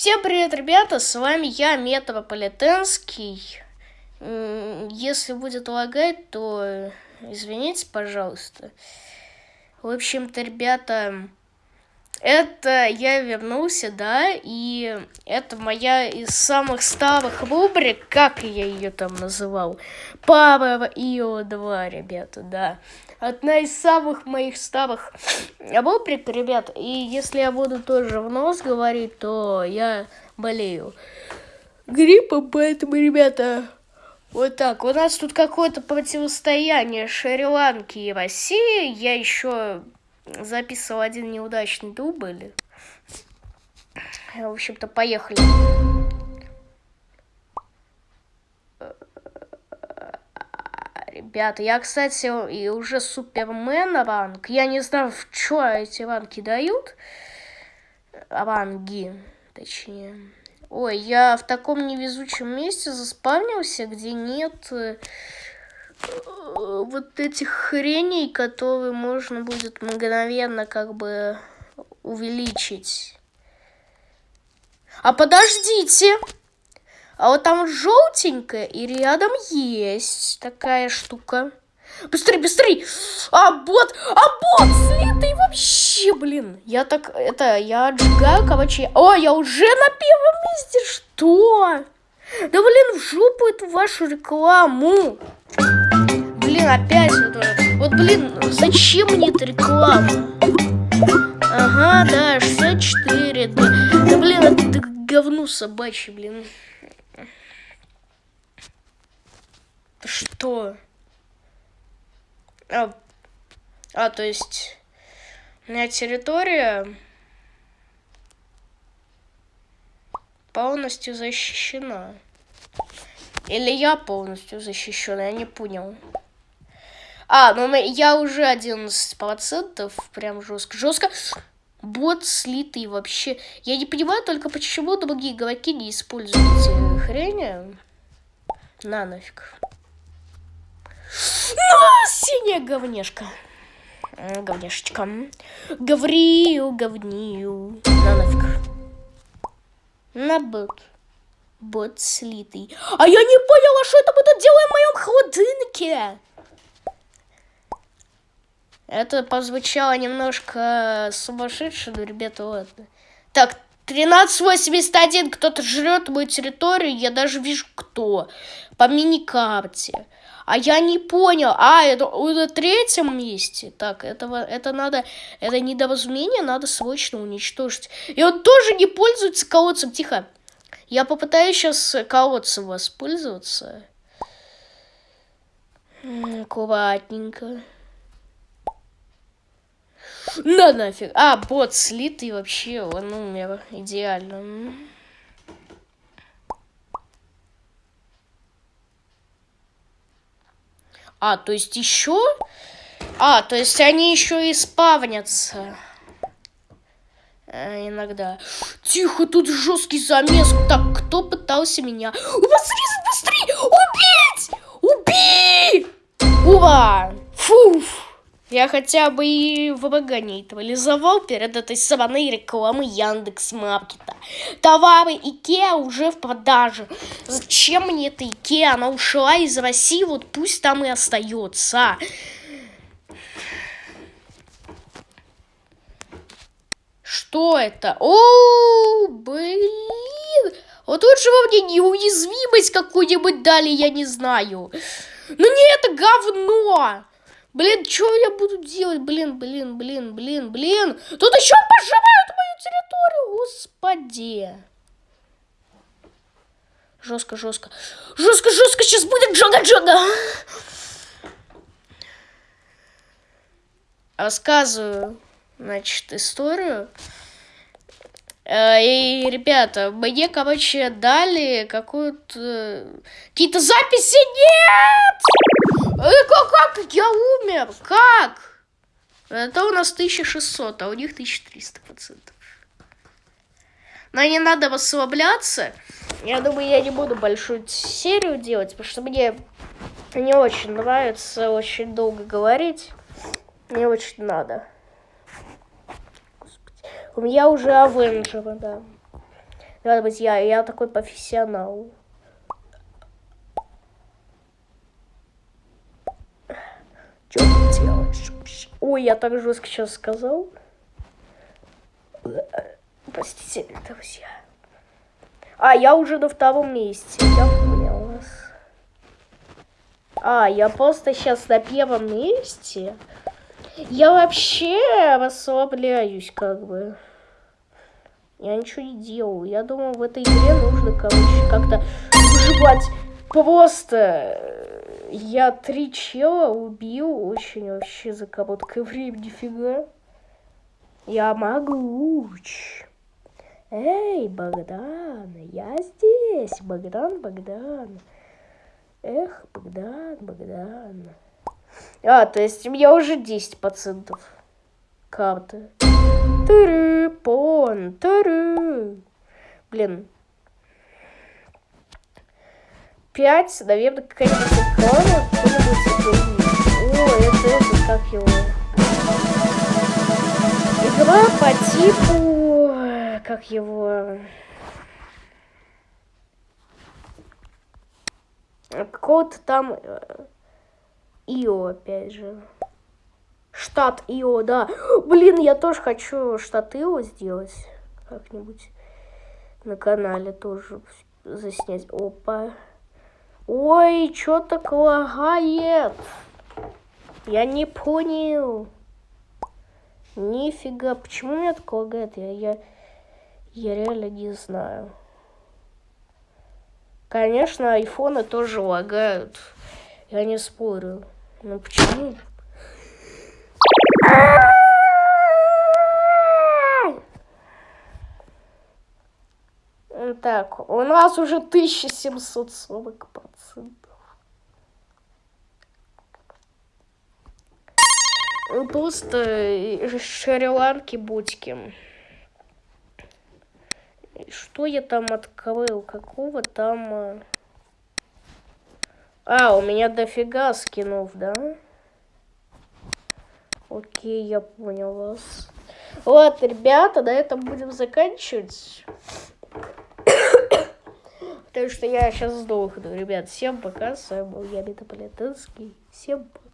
Всем привет, ребята, с вами я, Метрополитенский. Если будет лагать, то извините, пожалуйста. В общем-то, ребята, это я вернулся, да, и это моя из самых старых рубрик, как я ее там называл, Power Io 2, ребята, да. Одна из самых моих старых рубрик, ребят, и если я буду тоже в нос говорить, то я болею гриппом, поэтому, ребята, вот так. У нас тут какое-то противостояние Шри-Ланки и России. Я еще записывал один неудачный дубль. В общем-то, поехали. Ребята, я, кстати, и уже супермен ранг. Я не знаю, в что эти ранги дают. Ранги, точнее. Ой, я в таком невезучем месте заспавнился, где нет э, вот этих хреней, которые можно будет мгновенно как бы увеличить. А подождите! А вот там желтенькая и рядом есть такая штука. Быстрей, быстрей! А, бот! А, бот! Слитый вообще, блин! Я так, это, я отжигаю, короче. О, я уже на первом месте! Что? Да, блин, в жопу эту вашу рекламу! Блин, опять это... Вот, блин, зачем мне эта реклама? Ага, да, 64, да. Да, блин, это говно собачье, блин. Что? А, а, то есть у меня территория полностью защищена. Или я полностью защищена, я не понял. А, ну я уже 11%, прям жестко. Жестко. Бот слитый вообще. Я не понимаю только, почему другие игроки не используют эти хрени. На нафиг. Ну, синяя говнешка. Говнешечка. Гаврию, говнию. На нафиг. На бот. Бот слитый. А я не поняла, что это мы тут делаем в моем холодильнике. Это позвучало немножко сумасшедше, но, ребята, ладно. Так, 1381, кто-то жрет мою территорию, я даже вижу, кто. По мини-карте. А я не понял. А, это на третьем месте. Так, этого, это надо... Это недоразумение надо срочно уничтожить. И он тоже не пользуется колодцем. Тихо. Я попытаюсь сейчас колодцем воспользоваться. Аккуратненько. На нафиг. А, бот слитый вообще, он умер. Идеально. А, то есть еще? А, то есть они еще и спавнятся. Э, иногда. Тихо, тут жесткий замес. Так, кто пытался меня... Быстрее, быстрее! Убить! Убей! Ура! Я хотя бы и ВБГ нейтрализовал перед этой сраной рекламой Яндекс Маркета. Товары Икеа уже в продаже. Зачем мне эта Икеа? Она ушла из России, вот пусть там и остается. Что это? О, блин! Вот лучше вы мне неуязвимость какую-нибудь дали, я не знаю. Ну не это говно! Блин, что я буду делать? Блин, блин, блин, блин, блин. Тут еще пожимают мою территорию. Господи. Жестко, жестко. Жестко, жестко. Сейчас будет джага-джага. Рассказываю, значит, историю. Э, и, ребята, мне, короче, дали какую-то... Какие-то записи? Нет! Э, как, как? Я умер! Как? Это у нас 1600, а у них 1300 процентов. Но не надо расслабляться. Я думаю, я не буду большую серию делать, потому что мне не очень нравится очень долго говорить. Мне очень надо. У меня уже Авенджеры, да. Надо быть, я, я такой профессионал. Что ты делаешь? Ой, я так жестко сейчас сказал. Простите, друзья. А, я уже на втором месте. Я понял вас. А, я просто сейчас на первом месте. Я вообще расслабляюсь, как бы. Я ничего не делаю. Я думаю, в этой игре нужно, короче, как-то выживать. Просто я три чела убил очень вообще за короткое время, нифига. Я могуч. Эй, Богдан, я здесь. Богдан, Богдан. Эх, Богдан, Богдан. А, то есть меня уже 10% карты. Тыры, пон, тыры. Блин. Пять, наверное, какая-нибудь какой-нибудь О, это, это, как его? Игра по типу, как его? Какого-то там э, Ио, опять же. Штат Ио, да. Блин, я тоже хочу штат Ио сделать как-нибудь на канале тоже заснять. Опа. Ой, что так лагает? Я не понял. Нифига, почему меня так лагает? Я, я, я реально не знаю. Конечно, айфоны тоже лагают. Я не спорю. Но почему? Так, у нас уже 1740 процентов. Просто шри-ланки будьки. Что я там открыл? Какого там... А, а у меня дофига скинов, да? Окей, я понял вас. Ладно, ребята, на этом будем заканчивать. Потому что я сейчас сдохну. Ребят, всем пока. С вами был я, Метаполитенский. Всем пока.